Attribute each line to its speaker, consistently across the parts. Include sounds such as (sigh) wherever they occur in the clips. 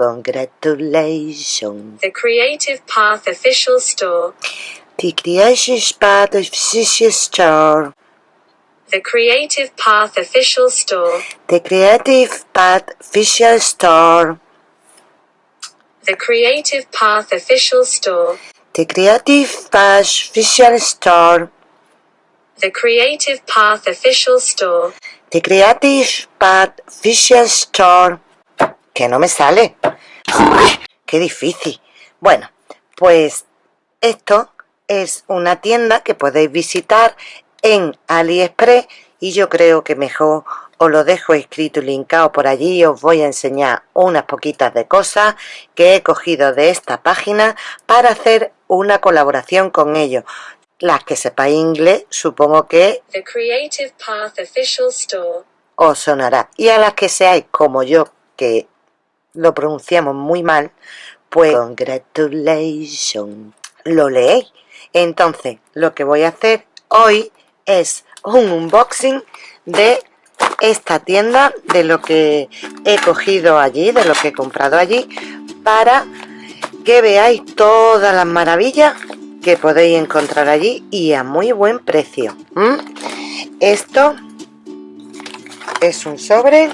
Speaker 1: congratulations.
Speaker 2: The Creative Path Official Store.
Speaker 1: The Creative Path Official Store.
Speaker 2: The Creative Path Official Store.
Speaker 1: The Creative Path Official Store.
Speaker 2: The Creative Path Official Store.
Speaker 1: The Creative Path Official Store.
Speaker 2: The Creative Path Official Store.
Speaker 1: The Creative Path Official Store. Que no me sale. Qué difícil. Bueno, pues esto es una tienda que podéis visitar en AliExpress y yo creo que mejor os lo dejo escrito y linkado por allí os voy a enseñar unas poquitas de cosas que he cogido de esta página para hacer una colaboración con ellos las que sepáis inglés supongo que
Speaker 2: The Creative Path Official Store.
Speaker 1: os sonará y a las que seáis como yo que lo pronunciamos muy mal pues congratulations. lo leéis entonces lo que voy a hacer hoy es un unboxing de esta tienda de lo que he cogido allí de lo que he comprado allí para que veáis todas las maravillas que podéis encontrar allí y a muy buen precio esto es un sobre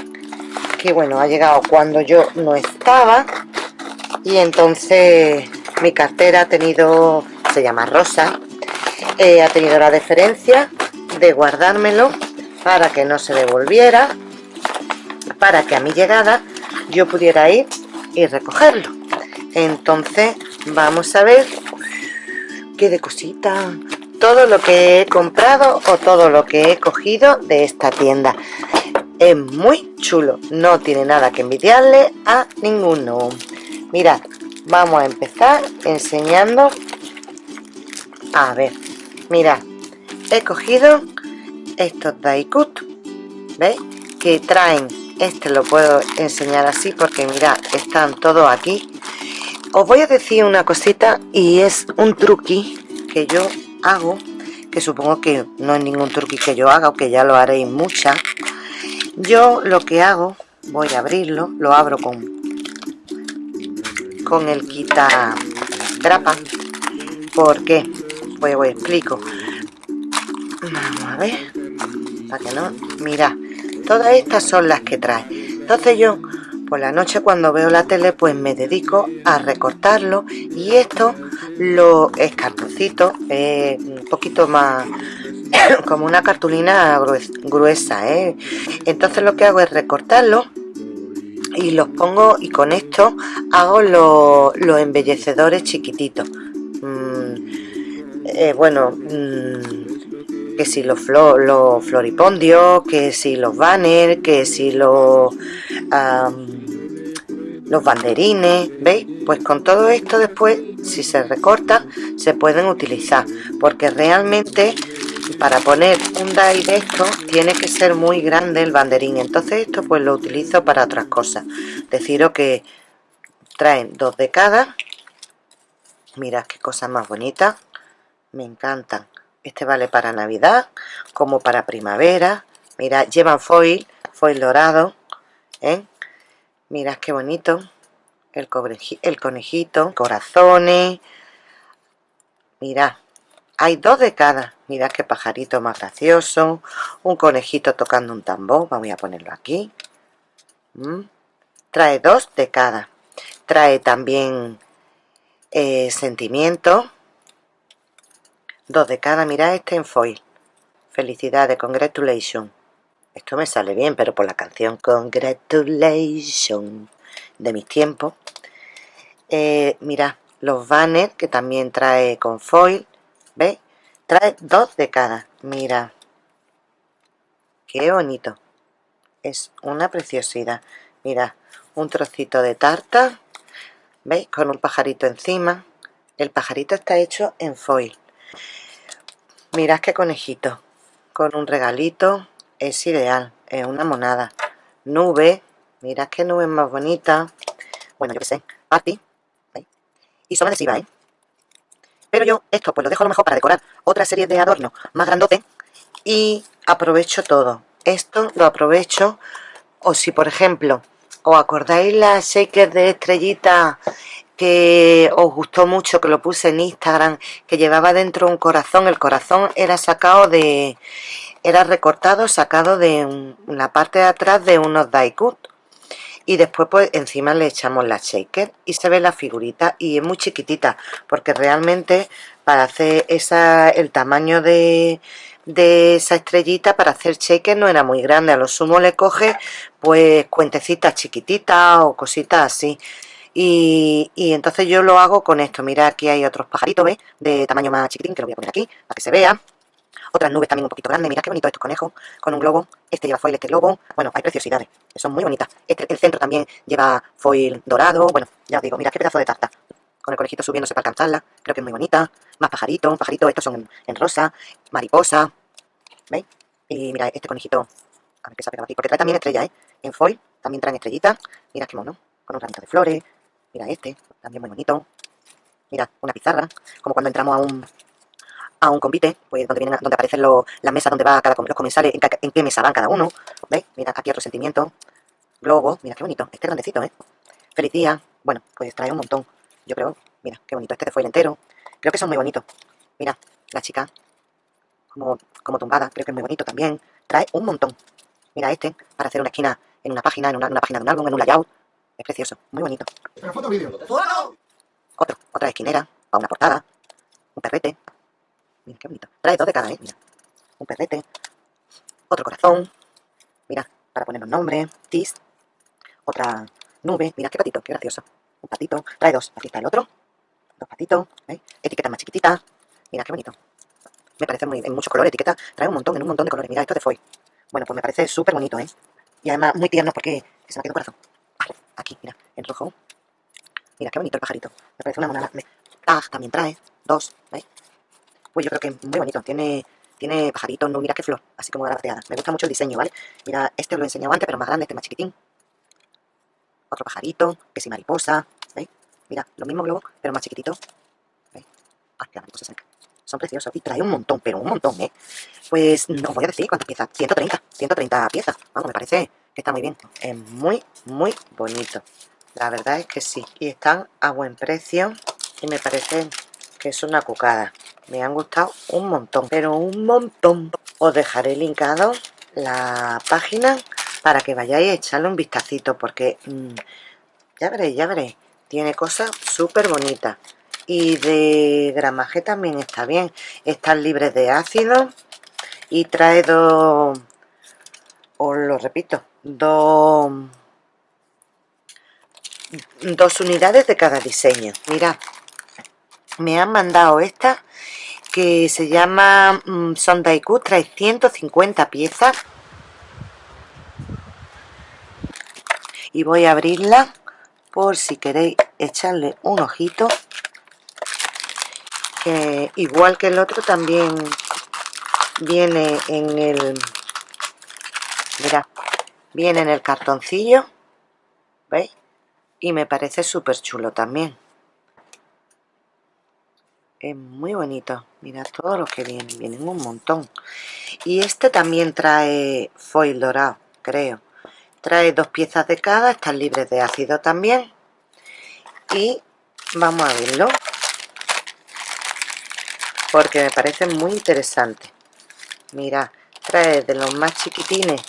Speaker 1: que bueno ha llegado cuando yo no estaba y entonces mi cartera ha tenido se llama Rosa eh, ha tenido la deferencia de guardármelo para que no se devolviera para que a mi llegada yo pudiera ir y recogerlo. Entonces vamos a ver qué de cosita todo lo que he comprado o todo lo que he cogido de esta tienda es muy chulo. No tiene nada que envidiarle a ninguno. Mirad vamos a empezar enseñando. A ver mirad he cogido estos Daikut ¿veis? que traen este lo puedo enseñar así porque mirad están todos aquí. Os voy a decir una cosita y es un truqui que yo hago que supongo que no es ningún truqui que yo haga o que ya lo haréis muchas yo lo que hago voy a abrirlo lo abro con con el quita grapa ¿por qué? pues os explico. Vamos a ver para que no mira todas estas son las que trae. Entonces yo por la noche cuando veo la tele pues me dedico a recortarlo y esto lo es cartoncito eh, un poquito más como una cartulina gruesa ¿eh? entonces lo que hago es recortarlo y los pongo y con esto hago los, embellecedores chiquititos mm, eh, bueno mm, que si los, floripondios que si los banners que si los los banderines, ¿veis? Pues con todo esto después, si se recorta, se pueden utilizar, porque realmente para poner un die de esto tiene que ser muy grande el banderín, entonces esto pues lo utilizo para otras cosas. Deciros que traen dos de cada, mirad qué cosa más bonita, me encantan. Este vale para Navidad, como para primavera, mirad, llevan foil, foil dorado, ¿eh? mirad qué bonito el, el conejito corazones mirad hay dos de cada. Mirad qué pajarito más gracioso. Un conejito tocando un tambor. Voy a ponerlo aquí. Mm. trae dos de cada. Trae también eh, sentimiento dos de cada. Mirad este en foil. Felicidades congratulations. Esto me sale bien, pero por la canción Congratulations de mis tiempos. Eh, mira, los banners que también trae con foil, ¿veis? Trae dos de cada, mira. Qué bonito. Es una preciosidad. Mira, un trocito de tarta, ¿veis? Con un pajarito encima. El pajarito está hecho en foil. Mirad qué conejito. Con un regalito es ideal, es una monada. Nube, mirad qué nube más bonita. Bueno, yo qué sé, party. Y son adhesivas, ¿eh? Pero yo esto pues lo dejo a lo mejor para decorar otra serie de adornos más grandote y aprovecho todo. Esto lo aprovecho o si por ejemplo ¿Os acordáis la shaker de estrellita que os gustó mucho, que lo puse en Instagram, que llevaba dentro un corazón? El corazón era sacado de... era recortado, sacado de la parte de atrás de unos cut. Y después pues encima le echamos la shaker y se ve la figurita y es muy chiquitita porque realmente para hacer esa el tamaño de, de esa estrellita para hacer shaker no era muy grande, a lo sumo le coge pues cuentecitas chiquititas o cositas así. Y, entonces yo lo hago con esto, mira aquí hay otros pajaritos, ¿ves? De tamaño más chiquitín, que lo voy a poner aquí, para que se vea. Otras nubes también un poquito grandes, mira qué bonito estos conejos, con un globo. Este lleva foil, este globo. Bueno, hay preciosidades, son muy bonitas. Este, el centro también lleva foil dorado. Bueno, ya os digo, mira qué pedazo de tarta. Con el conejito subiéndose para alcanzarla, creo que es muy bonita. Más pajaritos, pajaritos, estos son en rosa, mariposa, ¿Veis? Y mira, este conejito, a ver qué se ha pegado aquí, porque trae también estrella, ¿eh? En foil también traen estrellitas. Mira qué mono, con un ramito de flores. Mira este, también muy bonito. Mira, una pizarra, como cuando entramos a un a un convite, pues donde vienen, donde aparecen las mesas donde va cada los comensales, en, qué mesa van cada uno. ¿Veis? Mira, aquí otro sentimiento. Globo, mira qué bonito, este grandecito, ¿eh? Feliz día. Bueno, pues trae un montón. Yo creo, mira, qué bonito, este de foil entero. Creo que son muy bonitos. Mira, la chica como, tumbada, creo que es muy bonito también. Trae un montón. Mira este, para hacer una esquina en una página, en una, página de un álbum, en un layout. Es precioso, muy bonito. foto vídeo. Otro, otra esquinera, para una portada. Un perrete. Mira, qué bonito. Trae dos de cada, ¿eh? Mira. Un perrete. Otro corazón. Mira, para poner un nombre. Tis. Otra nube. Mira, qué patito, qué gracioso. Un patito. Trae dos. Aquí está el otro. Dos patitos. ¿veis? Etiqueta más chiquitita. Mira, qué bonito. Me parece muy, en muchos colores, etiqueta, trae un montón, en un montón de colores. Mira, esto de foil. Bueno, pues me parece súper bonito, ¿eh? Y además muy tierno porque se me quedó corazón. Vale, aquí, mira, en rojo. Mira, qué bonito el pajarito. Me parece una monada. Ah, también trae, dos, ¿veis? Pues yo creo que es muy bonito. Tiene, tiene pajaritos, no, mira qué flor, así como graciada. Me gusta mucho el diseño, ¿vale? Mira, este os lo he enseñado antes, pero más grande, este más chiquitín. Otro pajarito, que si mariposa, ¿veis? Mira, lo mismo globo, pero más chiquitito. ¿Veis? Ah, mariposa. Son preciosos y trae un montón, pero un montón, ¿eh? Pues no voy a decir cuántas piezas. 130, 130 piezas. Vamos, me parece que está muy bien. Es muy, muy bonito. La verdad es que sí. Y están a buen precio y me parece que es una cucada. Me han gustado un montón, pero un montón. Os dejaré linkado la página para que vayáis a echarle un vistacito porque mm, ya veréis, ya veréis. Tiene cosas súper bonitas y de gramaje también está bien están libres de ácido y trae dos os lo repito dos dos unidades de cada diseño mirad me han mandado esta que se llama mm, Sondaiku trae 150 piezas y voy a abrirla por si queréis echarle un ojito igual que el otro también viene en el viene en el cartoncillo ¿veis? y me parece súper chulo también es muy bonito. Mira todo lo que viene vienen un montón. Y este también trae foil dorado creo. Trae dos piezas de cada están libres de ácido también. Y vamos a verlo porque me parece muy interesante. Mira trae de los más chiquitines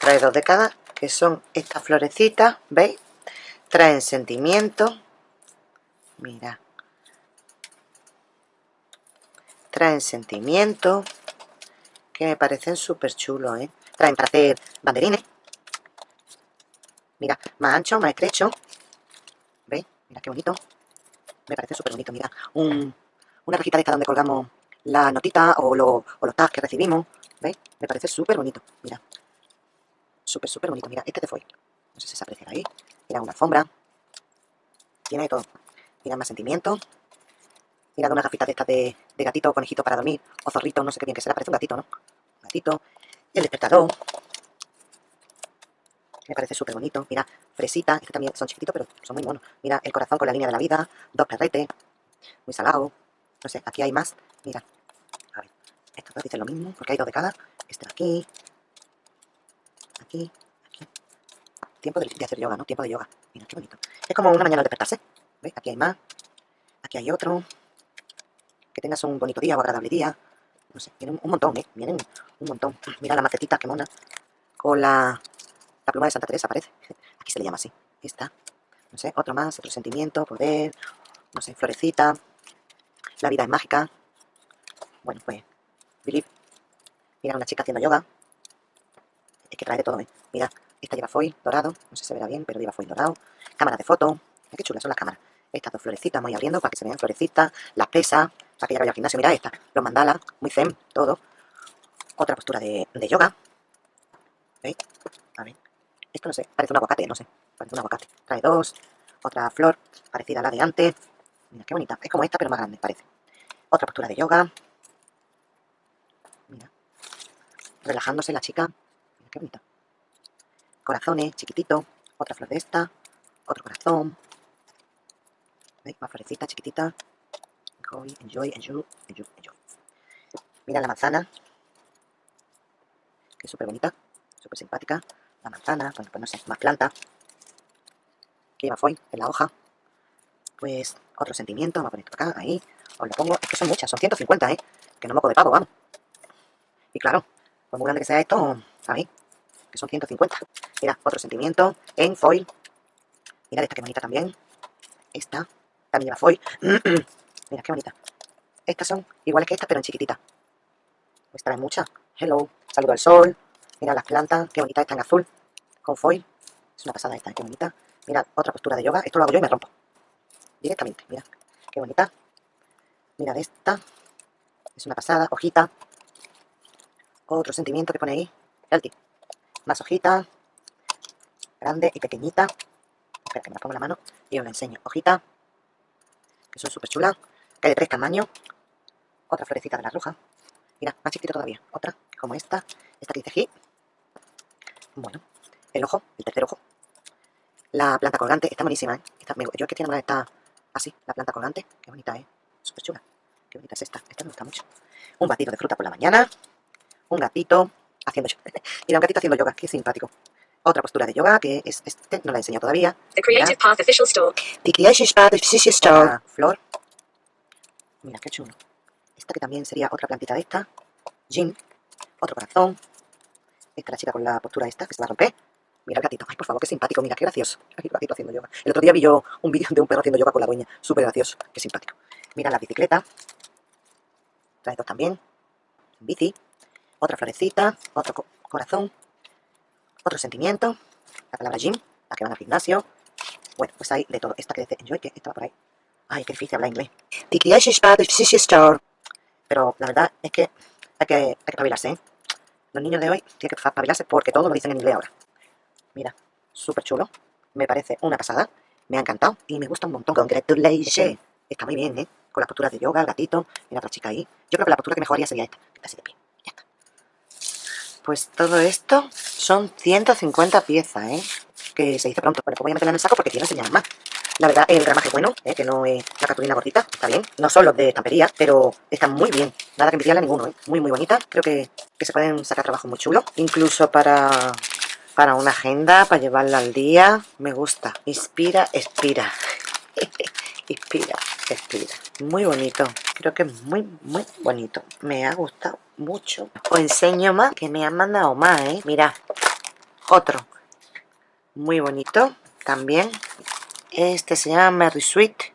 Speaker 1: trae dos de cada que son estas florecitas veis traen sentimiento. Mira traen sentimiento que me parecen súper chulos ¿eh? traen para hacer banderines mira más ancho más estrecho veis mira qué bonito me parece súper bonito mira un una cajita de esta donde colgamos la notita o, los tags que recibimos. ¿Veis? Me parece súper bonito. Mira. Súper, súper bonito. Mira, este de foil. No sé si se aprecia ahí. Mira, una alfombra. Tiene de todo. Mira, más sentimiento. Mira, una gafita de estas de, gatito o conejito para dormir. O zorrito, no sé qué bien que será. Parece un gatito, ¿no? Un gatito. El despertador. Me parece súper bonito. Mira, fresita. Este también son chiquititos, pero son muy buenos. Mira, el corazón con la línea de la vida. Dos perretes. Muy salado. No sé, aquí hay más. Mira. A ver. Estos dos dicen lo mismo, porque hay dos de cada. Este de aquí. Aquí. Aquí.
Speaker 3: tiempo de, hacer yoga, ¿no? Tiempo de yoga. Mira, qué bonito. Es como una mañana de despertarse. ¿Veis? Aquí hay más. Aquí hay otro. Que tengas un bonito día o agradable día. No sé, vienen un montón, ¿eh? Vienen un montón. Mira la macetita, qué mona. Con la, la pluma de Santa Teresa, parece. (laughs) Aquí se le llama así. Esta. No sé, otro más, otro sentimiento, poder. No sé, florecita. La vida es mágica. Bueno, pues, believe. Mira, una chica haciendo yoga. Es que trae de todo, ¿eh? Mira, esta lleva foil dorado. No sé si se verá bien, pero lleva foil dorado. Cámara de foto. Qué chulas son las cámaras. Estas dos florecitas, voy abriendo para que se vean florecitas. Las pesas, para que ya vaya al gimnasio. Mira esta, los mandalas, muy zen, todo. Otra postura de, de yoga. ¿Veis? A ver. Esto no sé, parece un aguacate, no sé. Parece un aguacate. Trae dos. Otra flor parecida a la de antes. Mira, qué bonita. Es como esta, pero más grande, parece. Otra postura de yoga. Mira. Relajándose la chica. Mira, qué bonita. Corazones, chiquitito. Otra flor de esta. Otro corazón. ¿Veis? Más florecita, chiquitita. Enjoy, enjoy, enjoy, enjoy, enjoy. Mira la manzana. Que es súper bonita. Súper simpática. La manzana, bueno, pues no sé, más planta. Lleva foil en la hoja. Pues otro sentimiento, vamos a poner esto acá, ahí. Os lo pongo, es que son muchas, son 150, ¿eh? Que no moco de pavo, vamos. Y claro, por muy grande que sea esto, ¿sabéis? Que son 150. Mira, otro sentimiento en foil. Mira esta que bonita también. Esta también lleva foil. (clears throat) Mira qué bonita. Estas son iguales que estas, pero en chiquitita. Pues trae muchas. Hello, saludo al sol. Mira las plantas, qué bonita está en azul. Con foil. Es una pasada esta, qué bonita. Mira, otra postura de yoga. Esto lo hago yo y me rompo. Directamente, mira. Qué bonita. Mira esta. Es una pasada. Hojita. Otro sentimiento que pone ahí. Healthy. Más hojita. Grande y pequeñita. Espera que me la pongo en la mano y os la enseño. Hojita. Que son súper chulas. Que de tres tamaños. Otra florecita de la roja. Mira, más chiquita todavía. Otra, como esta. Esta que dice aquí. Bueno, el ojo, el tercer ojo. La planta colgante está buenísima, ¿eh? yo es que tiene una está así, la planta colgante. Qué bonita, ¿eh? Súper chula. Qué bonita es esta. Esta me gusta mucho. Un batido de fruta por la mañana. Un gatito haciendo yoga. (laughs) Mira, un gatito haciendo yoga. Qué simpático. Otra postura de yoga que es este, no la he enseñado todavía.
Speaker 2: The Creative Path Official Store.
Speaker 3: The Creative Path Official Store. flor. Mira, qué chulo. Esta que también sería otra plantita de esta. Jim. Otro corazón. Esta la chica con la postura esta que se va a romper. Mira el gatito. Ay, por favor, qué simpático. Mira, qué gracioso. (laughs) el gatito haciendo yoga. El otro día vi yo un vídeo de un perro haciendo yoga con la dueña. Súper gracioso. Qué simpático. Mira la bicicleta. Trae dos también. Bici. Otra florecita. Otro corazón. Otro sentimiento. La palabra gym. La que van al gimnasio. Bueno, pues hay de todo. Esta que dice enjoy, que estaba por ahí. Ay, qué difícil hablar inglés. Pero la verdad es que hay que, hay que espabilarse, ¿eh? Los niños de hoy tienen que espabilarse porque todo lo dicen en inglés ahora. Mira, súper chulo. Me parece una pasada. Me ha encantado y me gusta un montón. Congratulations. Está muy bien, ¿eh? Con las posturas de yoga, el gatito. Mira otra chica ahí. Yo creo que la postura que mejoraría sería esta. Que está así de pie. Ya está. Pues todo esto son 150 piezas, ¿eh? Que se dice pronto. Bueno, pues voy a meterla en el saco porque quiero enseñar más. La verdad, el gramaje bueno, ¿eh? que no es la cartulina gordita, está bien. No son los de estampería, pero están muy bien. Nada que envidiarle a ninguno, ¿eh? Muy, muy bonita. Creo que, que se pueden sacar trabajo muy chulo. Incluso para para una agenda, para llevarla al día. Me gusta. Inspira, expira. (laughs) Inspira, expira. Muy bonito. Creo que es muy, muy bonito. Me ha gustado mucho. Os enseño más, que me han mandado más, ¿eh? Mira, otro. Muy bonito también. Este se llama Merry Sweet.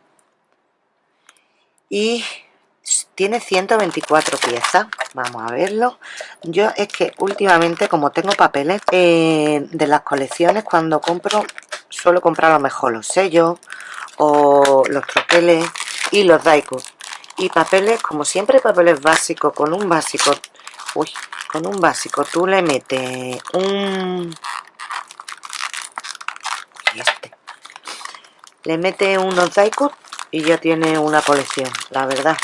Speaker 3: Y tiene 124 piezas. Vamos a verlo. Yo es que últimamente como tengo papeles eh, de las colecciones cuando compro suelo comprar a lo mejor los sellos o los troqueles y los daikos. Y papeles como siempre papeles básicos con un básico uy con un básico tú le metes un este le metes unos daikos y ya tiene una colección la verdad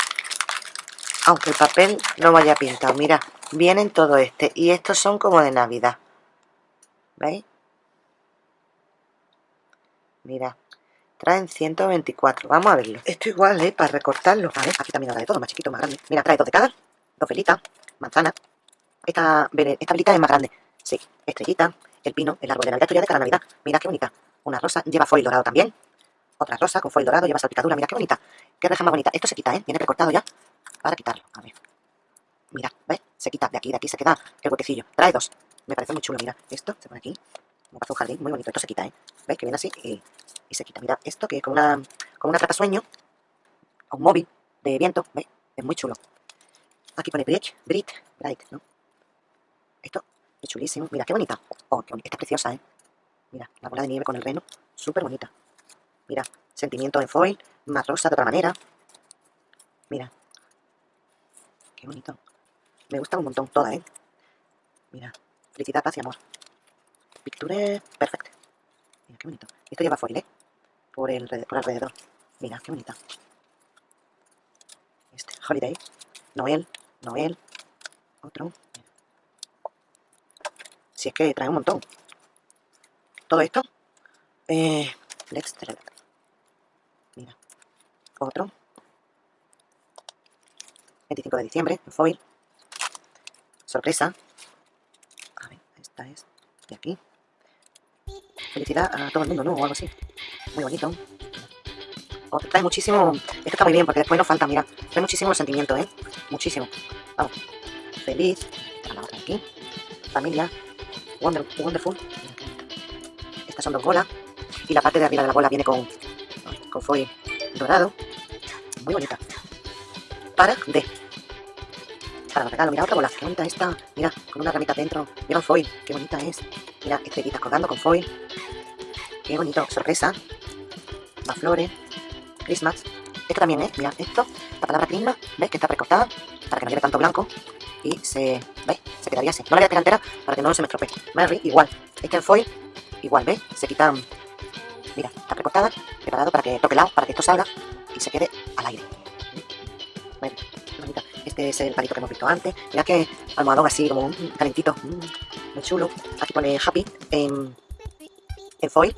Speaker 3: aunque el papel no vaya pintado mira vienen todo este y estos son como de navidad ¿veis? mira traen 124 vamos a verlo esto igual ¿eh? para recortarlo a ver, aquí también habrá de todo más chiquito más grande mira trae dos de cada dos velitas manzana esta, esta velita es más grande sí estrellita el pino, el árbol de Navidad, esto ya de cada Navidad. Mira qué bonita. Una rosa, lleva foil dorado también. Otra rosa con foil dorado, lleva salpicadura, mira qué bonita. Qué reja más bonita. Esto se quita, ¿eh? Viene recortado ya para quitarlo. A ver. Mira, ¿ves? Se quita de aquí, de aquí se queda el huequecillo. Trae dos. Me parece muy chulo, mira. Esto se pone aquí. Me parece un jardín muy bonito. Esto se quita, ¿eh? ¿Ves? Que viene así y, se quita. Mira, esto que es como una, como una sueño. Un móvil de viento. ¿Ves? Es muy chulo. Aquí pone Bridge, Brit, Bright, ¿no? Esto es chulísimo. Mira, qué bonita. Oh, qué bonita. Esta es preciosa, ¿eh? Mira, la bola de nieve con el reno. Súper bonita. Mira, sentimiento en foil. Más rosa de otra manera. Mira. Qué bonito. Me gusta un montón toda, ¿eh? Mira, felicidad, paz y amor. Picture perfecto. Mira, qué bonito. Esto lleva foil, ¿eh? Por, el, por alrededor. Mira, qué bonita. Este, Holiday. Noel. Noel. Otro. Si es que trae un montón. Todo esto. Eh, let's. Otro. 25 de diciembre, foil. Sorpresa. A ver, esta es de aquí. Felicidad a todo el mundo, ¿no? O algo así. Muy bonito. Oh, trae muchísimo... Esto está muy bien porque después nos falta, mira. Trae muchísimo sentimiento, ¿eh? Muchísimo. Vamos. Feliz. La otra aquí. Familia. Wonder, wonderful. Estas son dos bolas. Y la parte de arriba de la bola viene con, con foil dorado. Muy bonita. Para de para los regalos. Mira otra bola, qué bonita esta. Mira, con una ramita dentro. Mira un foil, qué bonita es. Mira, estrellitas colgando con foil. Qué bonito, sorpresa. Más flores. Christmas. Esto también, ¿eh? Mira, esto, la palabra Christmas, ¿ves? Que está recortada para que no lleve tanto blanco. Y se, ¿ves? Se quedaría así. No la voy a dejar entera para que no se me estropee. Mary, igual. Este en foil, igual, ¿ves? Se quitan... Mira, está recortada, preparado para que toque lado, para que esto salga y se quede Es el palito que hemos visto antes. Mira que almohadón así, como calentito. Mm, muy chulo. Aquí pone Happy en, en foil.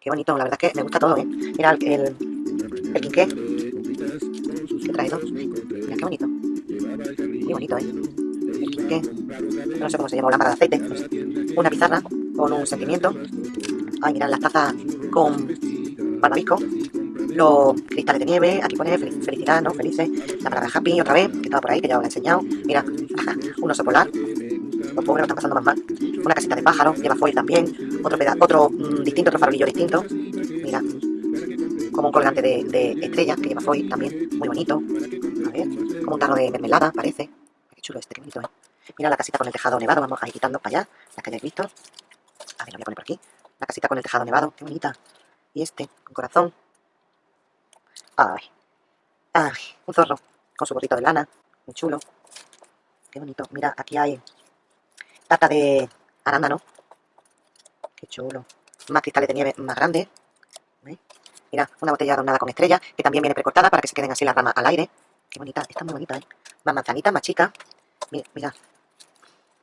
Speaker 3: Qué bonito, la verdad es que me gusta todo, ¿eh? Mira el, el, el quinqué. Que trae dos. Mira qué bonito. Muy bonito, ¿eh? El quinqué. No sé cómo se llama, lámpara de aceite. Una pizarra con un sentimiento. Ay, mira, las tazas con barbabico los cristales de nieve, aquí pone felicidad, ¿no? Felices, la palabra happy otra vez, que estaba por ahí, que ya os he enseñado. Mira, un oso polar, los pobres lo están pasando más mal. Una casita de pájaros, lleva foil también, otro pedazo, otro mmm, distinto, otro farolillo distinto. Mira, como un colgante de, estrellas que lleva foil también, muy bonito. A ver, como un tarro de mermelada, parece. Qué chulo este, qué bonito, ¿eh? Mira la casita con el tejado nevado, vamos a ir quitando para allá, la que hayáis visto. A ver, lo voy a poner por aquí. La casita con el tejado nevado, qué bonita. Y este, con corazón, Un zorro con su gorrito de lana, muy chulo. Qué bonito. Mira, aquí hay tata de arándano. Qué chulo. Más cristales de nieve más grandes. Mira, una botella adornada con estrella, que también viene precortada para que se queden así las ramas al aire. Qué bonita, está muy bonita, ¿eh? Más manzanitas, más chicas. Mira.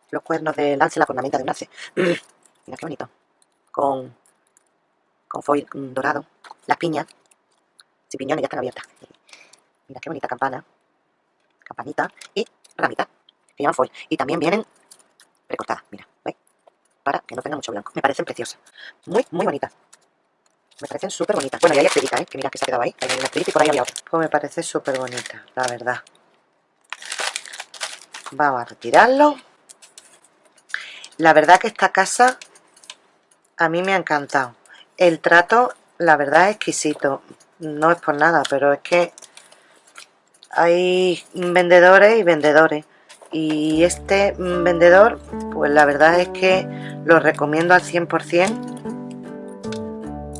Speaker 3: Los cuernos del lance, la ornamenta de un alce. (clears throat) mira, qué bonito. Con, con foil dorado. Las piñas, si piñones ya están abiertas. Mira qué bonita campana. Campanita y ramita. Que llaman foil. Y también vienen recortadas. Mira, ¿veis? Para que no tenga mucho blanco. Me parecen preciosas. Muy, muy bonitas. Me parecen súper bonitas. Bueno, y hay estrellita, ¿eh? Que mira que se ha quedado ahí. Hay una estrellita y por ahí había otra. Pues me parece súper bonita, la verdad. Vamos a retirarlo. La verdad que esta casa a mí me ha encantado. El trato, la verdad, es exquisito no es por nada, pero es que hay vendedores y vendedores. Y este vendedor, pues la verdad es que lo recomiendo al 100%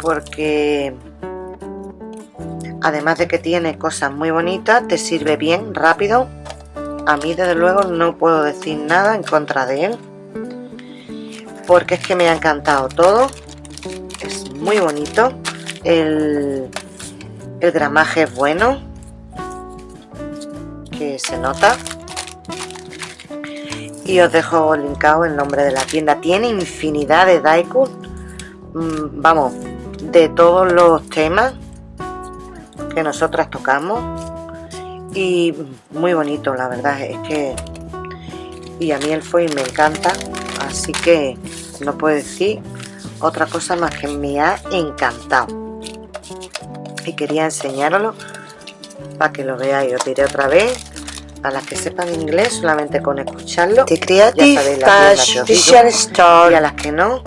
Speaker 3: porque además de que tiene cosas muy bonitas, te sirve bien, rápido. A mí desde luego no puedo decir nada en contra de él porque es que me ha encantado todo. Es muy bonito. El, el gramaje es bueno, que se nota. Y os dejo linkado el nombre de la tienda. Tiene infinidad de daikun, mm, vamos, de todos los temas que nosotras tocamos. Y muy bonito, la verdad es que... Y a mí el foil me encanta, así que
Speaker 1: no puedo decir otra cosa más que me ha encantado y quería enseñarlo para que lo veáis os diré otra vez a las que sepan inglés solamente con escucharlo
Speaker 2: The Creative
Speaker 1: ya sabéis la
Speaker 2: Store.
Speaker 1: Y a las que no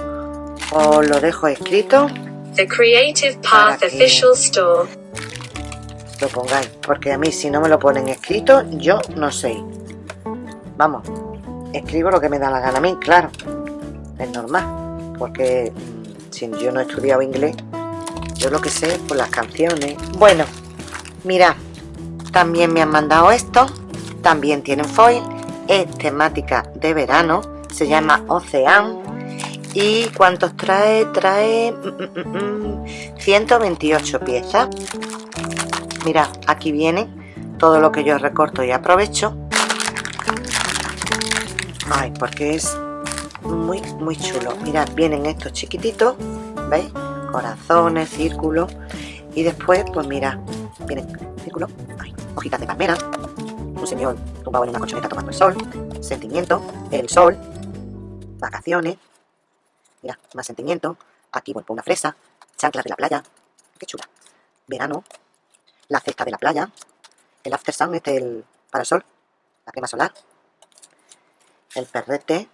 Speaker 1: os lo dejo escrito
Speaker 2: The Creative Path Official Store.
Speaker 1: lo pongáis porque a mí si no me lo ponen escrito yo no sé. Vamos escribo lo que me da la gana a mí claro es normal porque mm, si yo no he estudiado inglés yo lo que sé por las canciones. Bueno mira también me han mandado esto también tienen foil es temática de verano se llama Ocean y cuántos trae trae 128 mm, mm, piezas. Mira aquí viene todo lo que yo recorto y aprovecho. Ay porque es muy muy chulo. Mirad vienen estos chiquititos veis corazones círculos y después pues mira vienen círculo. Ay, hojitas de palmera. Un señor tumbado en una colchoneta tomando el sol. Sentimiento el sol. Vacaciones. Mira más sentimiento. Aquí bueno una fresa. Chanclas de la playa. Qué chula. Verano. La cesta de la playa, el after sun, este el parasol, la crema solar, el perrete,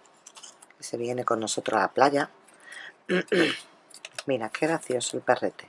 Speaker 1: que se viene con nosotros a la playa. (clears throat) Mira, qué gracioso el perrete.